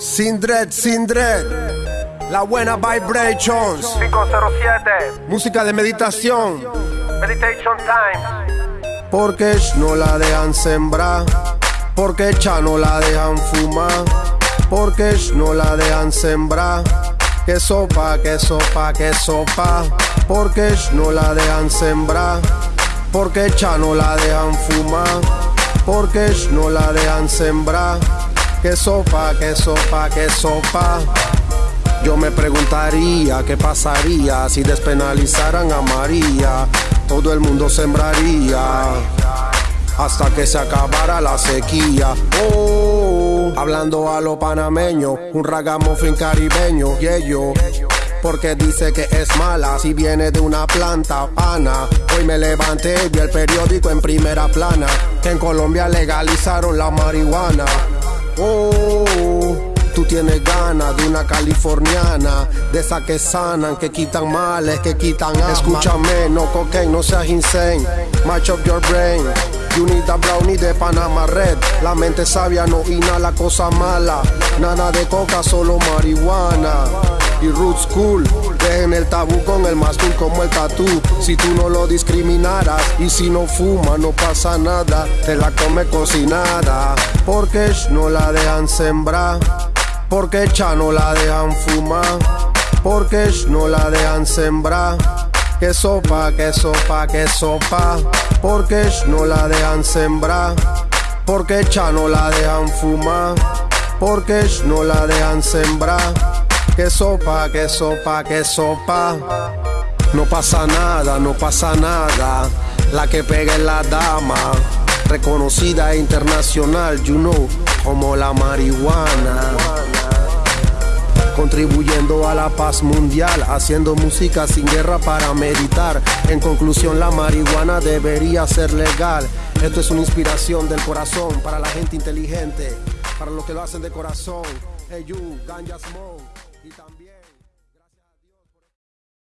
Sin dread, sin dread. La buena vibrations. 507 Música de meditación. Meditation Time Porque no la dejan sembrar. Porque ya no la dejan fumar. Porque no la dejan sembrar. Que sopa, que sopa, que sopa. Porque no la dejan sembrar. Porque ya no la dejan fumar. Porque no la dejan sembrar. Que sopa, que sopa, que sopa. Yo me preguntaría qué pasaría si despenalizaran a María. Todo el mundo sembraría hasta que se acabara la sequía. Oh, hablando a lo panameño, un ragamuffin caribeño, y ello. Porque dice que es mala si viene de una planta pana. Hoy me levanté y vi el periódico en primera plana que en Colombia legalizaron la marihuana. Oh, tú tienes ganas de una californiana, de esas que sanan, que quitan males, que quitan. Escúchame, no cocaine, no seas insane. Match up your brain. You need a brownie de Panama Red. La mente sabia no inhala cosa mala. Nada de coca, solo marihuana. Y roots cool, dejen el tabú con el cool como el tatú. Si tú no lo discriminaras y si no fuma, no pasa nada. Te la come cocinada. Porque no la dejan sembrar. Porque ya no la dejan fumar. Porque no la dejan sembrar. Que sopa, que sopa, que sopa. Porque no la dejan sembrar. Porque ya no la dejan fumar. Porque no la dejan sembrar. Que sopa, que sopa, que sopa. No pasa nada, no pasa nada. La que pega es la dama. Reconocida e internacional, you know, como la marihuana contribuyendo a la paz mundial, haciendo música sin guerra para meditar. En conclusión, la marihuana debería ser legal. Esto es una inspiración del corazón para la gente inteligente, para los que lo hacen de corazón. Hey you, ganja smoke. Y también